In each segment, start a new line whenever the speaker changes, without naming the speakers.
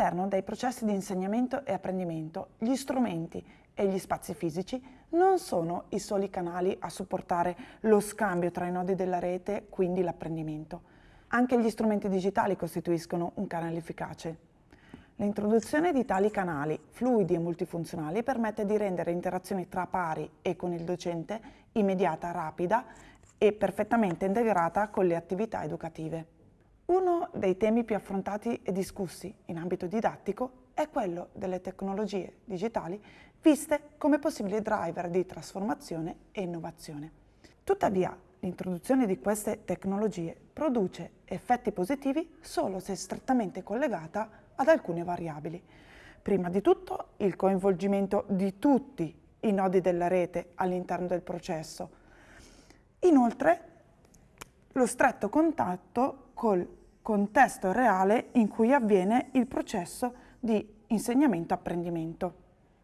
All'interno dei processi di insegnamento e apprendimento, gli strumenti e gli spazi fisici non sono i soli canali a supportare lo scambio tra i nodi della rete, quindi l'apprendimento. Anche gli strumenti digitali costituiscono un canale efficace. L'introduzione di tali canali fluidi e multifunzionali permette di rendere interazioni tra pari e con il docente immediata, rapida e perfettamente integrata con le attività educative. Uno dei temi più affrontati e discussi in ambito didattico è quello delle tecnologie digitali viste come possibili driver di trasformazione e innovazione. Tuttavia, l'introduzione di queste tecnologie produce effetti positivi solo se strettamente collegata ad alcune variabili. Prima di tutto il coinvolgimento di tutti i nodi della rete all'interno del processo. Inoltre, lo stretto contatto col contesto reale in cui avviene il processo di insegnamento-apprendimento.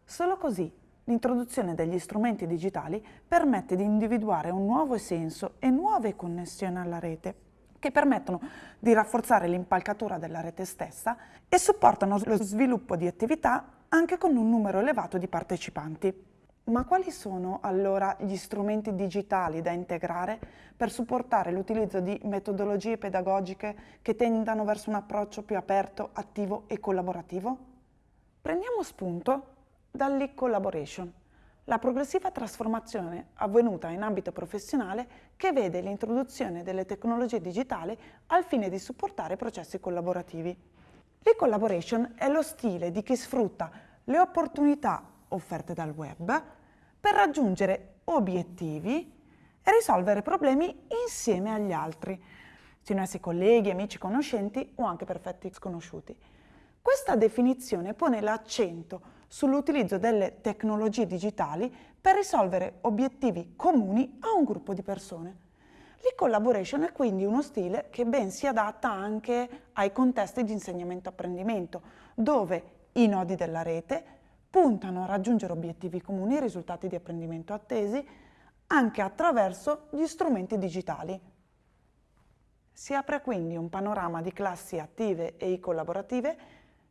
Solo così l'introduzione degli strumenti digitali permette di individuare un nuovo senso e nuove connessioni alla rete che permettono di rafforzare l'impalcatura della rete stessa e supportano lo sviluppo di attività anche con un numero elevato di partecipanti. Ma quali sono allora gli strumenti digitali da integrare per supportare l'utilizzo di metodologie pedagogiche che tendano verso un approccio più aperto, attivo e collaborativo? Prendiamo spunto dall'e-collaboration, la progressiva trasformazione avvenuta in ambito professionale che vede l'introduzione delle tecnologie digitali al fine di supportare processi collaborativi. L'e-collaboration è lo stile di chi sfrutta le opportunità offerte dal web per raggiungere obiettivi e risolvere problemi insieme agli altri, siano essi colleghi, amici, conoscenti o anche perfetti sconosciuti. Questa definizione pone l'accento sull'utilizzo delle tecnologie digitali per risolvere obiettivi comuni a un gruppo di persone. L'e-collaboration è quindi uno stile che ben si adatta anche ai contesti di insegnamento-apprendimento, dove i nodi della rete puntano a raggiungere obiettivi comuni e risultati di apprendimento attesi anche attraverso gli strumenti digitali. Si apre quindi un panorama di classi attive e collaborative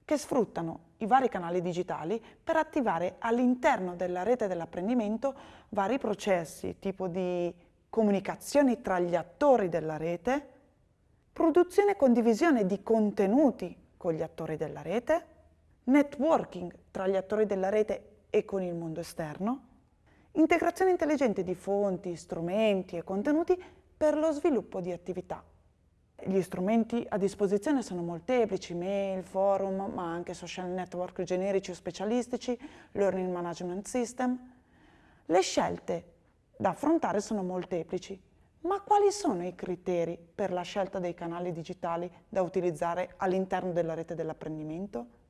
che sfruttano i vari canali digitali per attivare all'interno della rete dell'apprendimento vari processi, tipo di comunicazioni tra gli attori della rete, produzione e condivisione di contenuti con gli attori della rete, networking tra gli attori della rete e con il mondo esterno, integrazione intelligente di fonti, strumenti e contenuti per lo sviluppo di attività. Gli strumenti a disposizione sono molteplici, mail, forum, ma anche social network generici o specialistici, learning management system. Le scelte da affrontare sono molteplici, ma quali sono i criteri per la scelta dei canali digitali da utilizzare all'interno della rete dell'apprendimento?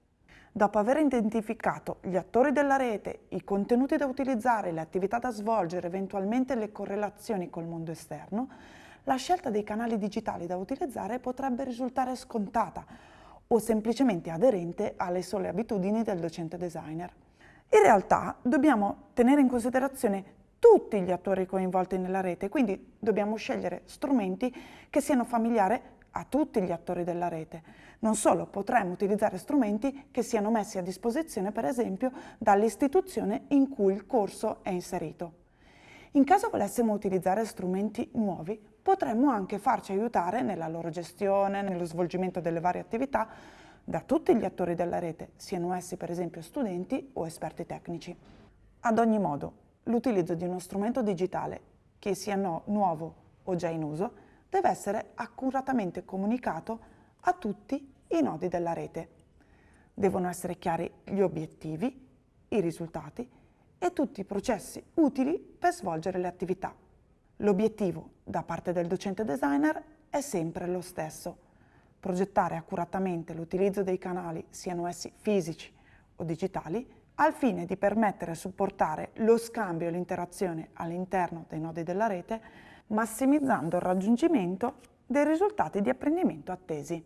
Dopo aver identificato gli attori della rete, i contenuti da utilizzare, le attività da svolgere, eventualmente le correlazioni col mondo esterno, la scelta dei canali digitali da utilizzare potrebbe risultare scontata o semplicemente aderente alle sole abitudini del docente designer. In realtà dobbiamo tenere in considerazione tutti gli attori coinvolti nella rete, quindi dobbiamo scegliere strumenti che siano familiari a tutti gli attori della rete. Non solo, potremmo utilizzare strumenti che siano messi a disposizione, per esempio, dall'istituzione in cui il corso è inserito. In caso volessimo utilizzare strumenti nuovi, potremmo anche farci aiutare nella loro gestione, nello svolgimento delle varie attività, da tutti gli attori della rete, siano essi per esempio studenti o esperti tecnici. Ad ogni modo, l'utilizzo di uno strumento digitale, che sia no, nuovo o già in uso, deve essere accuratamente comunicato a tutti i nodi della rete. Devono essere chiari gli obiettivi, i risultati e tutti i processi utili per svolgere le attività. L'obiettivo da parte del docente designer è sempre lo stesso, progettare accuratamente l'utilizzo dei canali, siano essi fisici o digitali, al fine di permettere e supportare lo scambio e l'interazione all'interno dei nodi della rete massimizzando il raggiungimento dei risultati di apprendimento attesi.